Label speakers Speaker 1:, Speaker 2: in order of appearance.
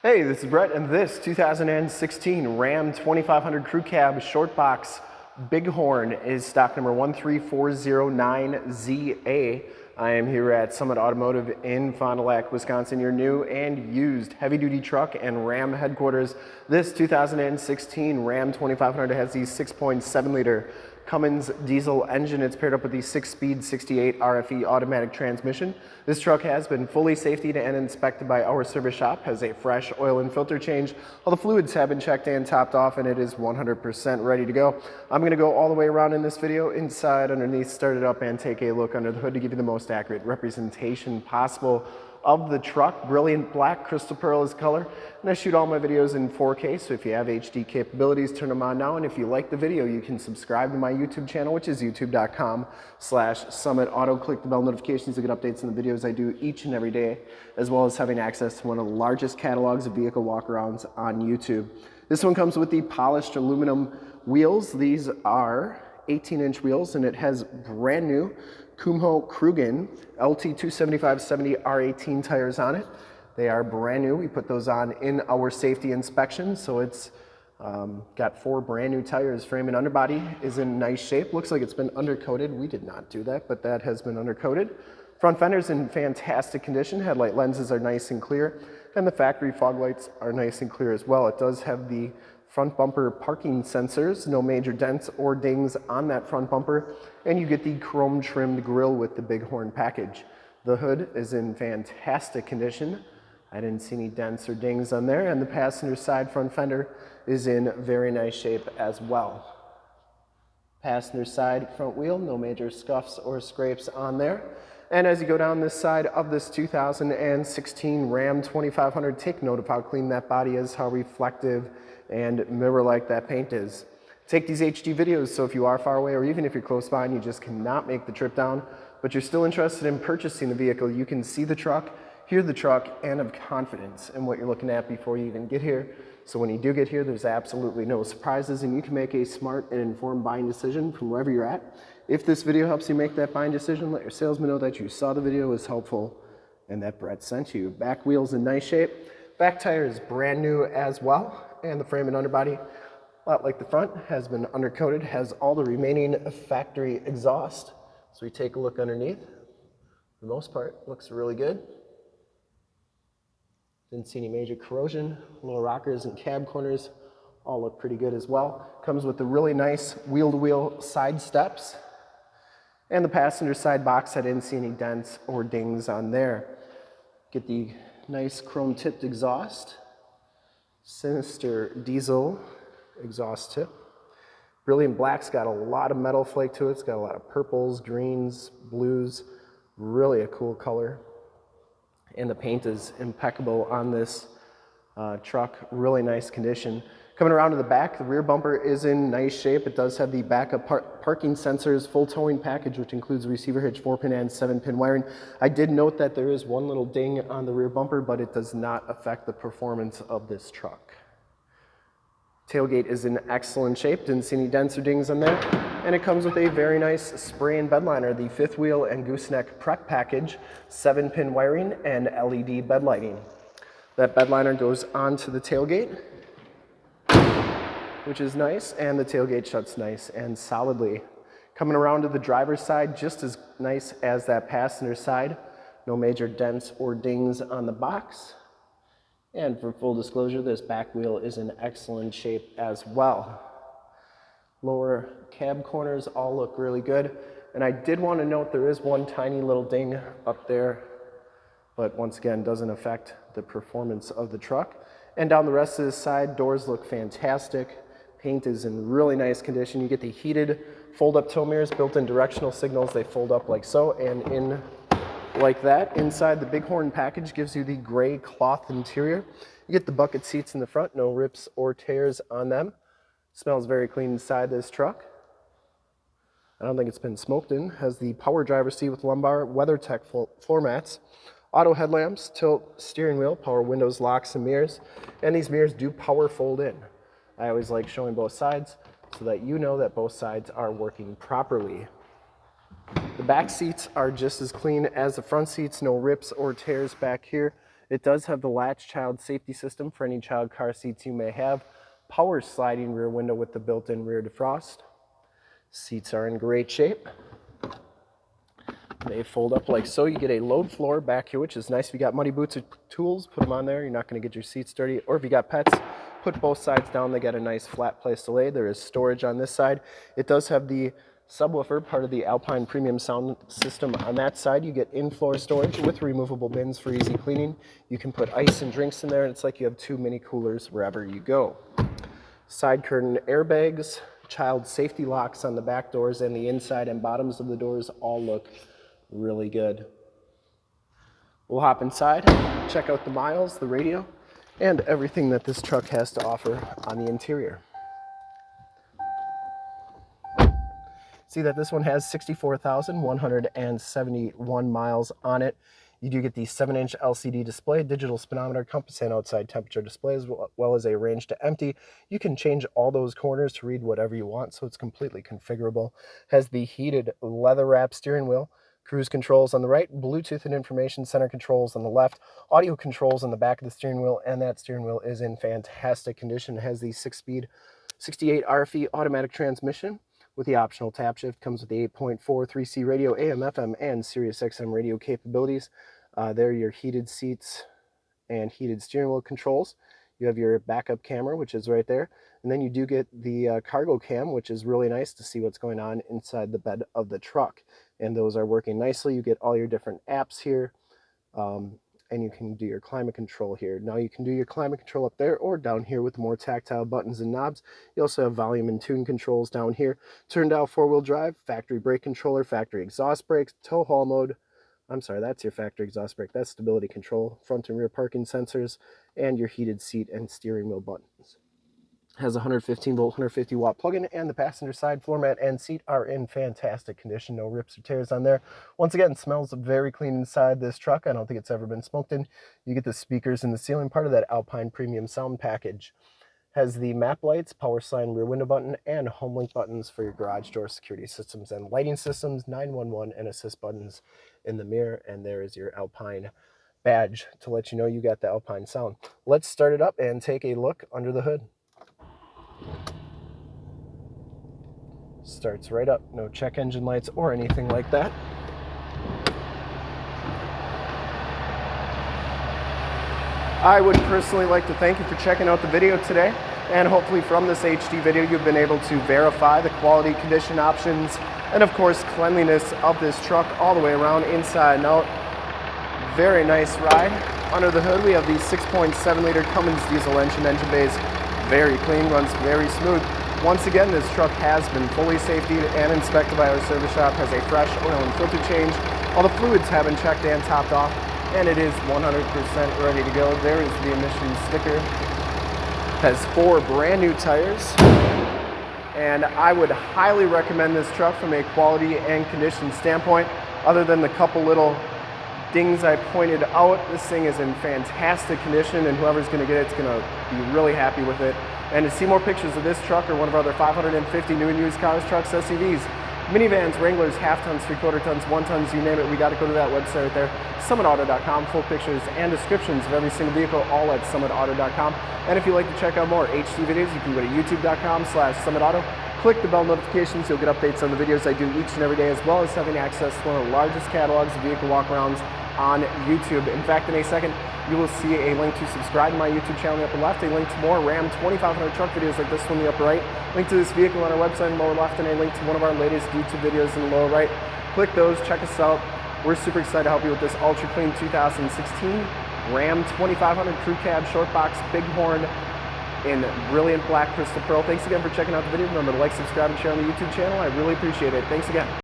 Speaker 1: Hey, this is Brett, and this 2016 Ram 2500 Crew Cab Short Box Bighorn is stock number 13409ZA. I am here at Summit Automotive in Fond du Lac, Wisconsin, your new and used heavy-duty truck and Ram headquarters. This 2016 Ram 2500 has the 6.7 liter Cummins diesel engine. It's paired up with the six-speed 68 RFE automatic transmission. This truck has been fully safety and inspected by our service shop, has a fresh oil and filter change. All the fluids have been checked and topped off and it is 100% ready to go. I'm gonna go all the way around in this video, inside, underneath, start it up and take a look under the hood to give you the most accurate representation possible of the truck. Brilliant black crystal pearl is color. And I shoot all my videos in 4K, so if you have HD capabilities, turn them on now. And if you like the video, you can subscribe to my YouTube channel, which is youtube.com slash summit auto. Click the bell notifications to get updates on the videos I do each and every day, as well as having access to one of the largest catalogs of vehicle walkarounds on YouTube. This one comes with the polished aluminum wheels. These are 18 inch wheels and it has brand new Kumho Crugen LT275-70 R18 tires on it. They are brand new. We put those on in our safety inspection. So it's um, got four brand new tires. Frame and underbody is in nice shape. Looks like it's been undercoated. We did not do that, but that has been undercoated. Front fender's in fantastic condition. Headlight lenses are nice and clear. And the factory fog lights are nice and clear as well. It does have the front bumper parking sensors, no major dents or dings on that front bumper, and you get the chrome trimmed grille with the Bighorn package. The hood is in fantastic condition. I didn't see any dents or dings on there, and the passenger side front fender is in very nice shape as well. Passenger side front wheel, no major scuffs or scrapes on there. And as you go down this side of this 2016 Ram 2500, take note of how clean that body is, how reflective and mirror-like that paint is. Take these HD videos so if you are far away or even if you're close by and you just cannot make the trip down, but you're still interested in purchasing the vehicle, you can see the truck, hear the truck, and have confidence in what you're looking at before you even get here. So when you do get here, there's absolutely no surprises and you can make a smart and informed buying decision from wherever you're at. If this video helps you make that buying decision, let your salesman know that you saw the video was helpful and that Brett sent you. Back wheels in nice shape. Back tire is brand new as well and the frame and underbody, a lot like the front, has been undercoated, has all the remaining factory exhaust. So we take a look underneath. For the most part, looks really good. Didn't see any major corrosion. Lower rockers and cab corners all look pretty good as well. Comes with the really nice wheel-to-wheel -wheel side steps. And the passenger side box, I didn't see any dents or dings on there. Get the nice chrome tipped exhaust. Sinister diesel exhaust tip. Brilliant Black's got a lot of metal flake to it. It's got a lot of purples, greens, blues. Really a cool color. And the paint is impeccable on this uh, truck. Really nice condition. Coming around to the back, the rear bumper is in nice shape. It does have the backup par parking sensors, full towing package, which includes receiver hitch, 4-pin and 7-pin wiring. I did note that there is one little ding on the rear bumper, but it does not affect the performance of this truck. Tailgate is in excellent shape, didn't see any dents or dings on there. And it comes with a very nice spray and bed liner, the fifth wheel and gooseneck prep package, 7-pin wiring and LED bed lighting. That bed liner goes onto the tailgate which is nice, and the tailgate shuts nice and solidly. Coming around to the driver's side, just as nice as that passenger side. No major dents or dings on the box. And for full disclosure, this back wheel is in excellent shape as well. Lower cab corners all look really good. And I did want to note there is one tiny little ding up there, but once again, doesn't affect the performance of the truck. And down the rest of the side, doors look fantastic. Paint is in really nice condition. You get the heated fold-up tow mirrors, built-in directional signals. They fold up like so and in like that. Inside the Bighorn package gives you the gray cloth interior. You get the bucket seats in the front, no rips or tears on them. Smells very clean inside this truck. I don't think it's been smoked in. Has the power driver seat with lumbar, WeatherTech floor mats, auto headlamps, tilt steering wheel, power windows, locks, and mirrors. And these mirrors do power fold in. I always like showing both sides so that you know that both sides are working properly. The back seats are just as clean as the front seats, no rips or tears back here. It does have the latch child safety system for any child car seats you may have. Power sliding rear window with the built-in rear defrost. Seats are in great shape. They fold up like so. You get a load floor back here, which is nice. If you got muddy boots or tools, put them on there. You're not going to get your seats dirty. Or if you got pets, put both sides down. They get a nice flat place to lay. There is storage on this side. It does have the subwoofer, part of the Alpine premium sound system. On that side, you get in-floor storage with removable bins for easy cleaning. You can put ice and drinks in there, and it's like you have two mini coolers wherever you go. Side curtain airbags, child safety locks on the back doors, and the inside and bottoms of the doors all look really good. We'll hop inside, check out the miles, the radio, and everything that this truck has to offer on the interior. See that this one has 64,171 miles on it. You do get the 7-inch LCD display, digital speedometer, compass, and outside temperature display, as well as a range to empty. You can change all those corners to read whatever you want, so it's completely configurable. Has the heated leather wrap steering wheel, cruise controls on the right, Bluetooth and information center controls on the left, audio controls on the back of the steering wheel, and that steering wheel is in fantastic condition. It has the six-speed 68 RFE automatic transmission with the optional tap shift. Comes with the 8.4 3C radio, AM, FM, and Sirius XM radio capabilities. Uh, there are your heated seats and heated steering wheel controls. You have your backup camera, which is right there. And then you do get the uh, cargo cam, which is really nice to see what's going on inside the bed of the truck. And those are working nicely. You get all your different apps here. Um, and you can do your climate control here. Now you can do your climate control up there or down here with more tactile buttons and knobs. You also have volume and tune controls down here. Turn dial four-wheel drive, factory brake controller, factory exhaust brakes, tow haul mode. I'm sorry, that's your factory exhaust brake. That's stability control, front and rear parking sensors, and your heated seat and steering wheel buttons has a 115 volt 150 watt plug-in and the passenger side floor mat and seat are in fantastic condition. No rips or tears on there. Once again smells very clean inside this truck. I don't think it's ever been smoked in. You get the speakers in the ceiling part of that alpine premium sound package. Has the map lights power sign rear window button and home link buttons for your garage door security systems and lighting systems 911 and assist buttons in the mirror. And there is your alpine badge to let you know you got the alpine sound. Let's start it up and take a look under the hood Starts right up, no check engine lights or anything like that. I would personally like to thank you for checking out the video today and hopefully from this HD video you've been able to verify the quality condition options and of course cleanliness of this truck all the way around inside and out. Very nice ride. Under the hood we have the 6.7 liter Cummins diesel engine, engine bays very clean, runs very smooth. Once again, this truck has been fully safety and inspected by our service shop, has a fresh oil and filter change. All the fluids have been checked and topped off, and it is 100% ready to go. There is the emissions sticker. Has four brand new tires, and I would highly recommend this truck from a quality and condition standpoint, other than the couple little dings I pointed out. This thing is in fantastic condition, and whoever's going to get it going to be really happy with it. And to see more pictures of this truck or one of our other 550 new and used cars, trucks, SUVs, minivans, Wranglers, half tons, three quarter tons, one tons, you name it, we got to go to that website right there, summitauto.com, full pictures and descriptions of every single vehicle, all at summitauto.com. And if you'd like to check out more HD videos, you can go to youtube.com slash summitauto. Click the bell notifications, you'll get updates on the videos I do each and every day, as well as having access to one of the largest catalogs of vehicle walkarounds on YouTube. In fact, in a second, you will see a link to subscribe to my YouTube channel in the upper left, a link to more Ram 2500 truck videos like this one in the upper right, link to this vehicle on our website in the lower left, and a link to one of our latest YouTube videos in the lower right. Click those, check us out. We're super excited to help you with this ultra clean 2016 Ram 2500 Crew Cab Short Box Bighorn in brilliant black crystal pearl. Thanks again for checking out the video. Remember to like, subscribe, and share on the YouTube channel. I really appreciate it. Thanks again.